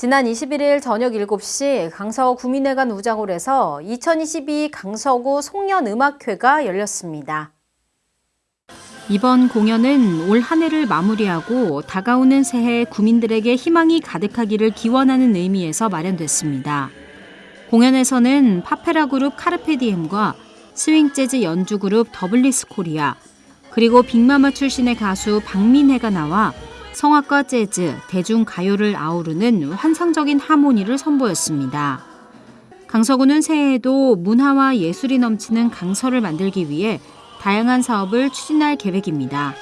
지난 21일 저녁 7시 강서구 구민회관 우장홀에서 2022 강서구 송년음악회가 열렸습니다. 이번 공연은 올 한 해를 마무리하고 다가오는 새해 구민들에게 희망이 가득하기를 기원하는 의미에서 마련됐습니다. 공연에서는 파페라 그룹 카르페디엠과 스윙 재즈 연주 그룹 더블리스 코리아, 그리고 빅마마 출신의 가수 박민혜가 나와 성악과 재즈, 대중가요를 아우르는 환상적인 하모니를 선보였습니다. 강서구는 새해에도 문화와 예술이 넘치는 강서를 만들기 위해 다양한 사업을 추진할 계획입니다.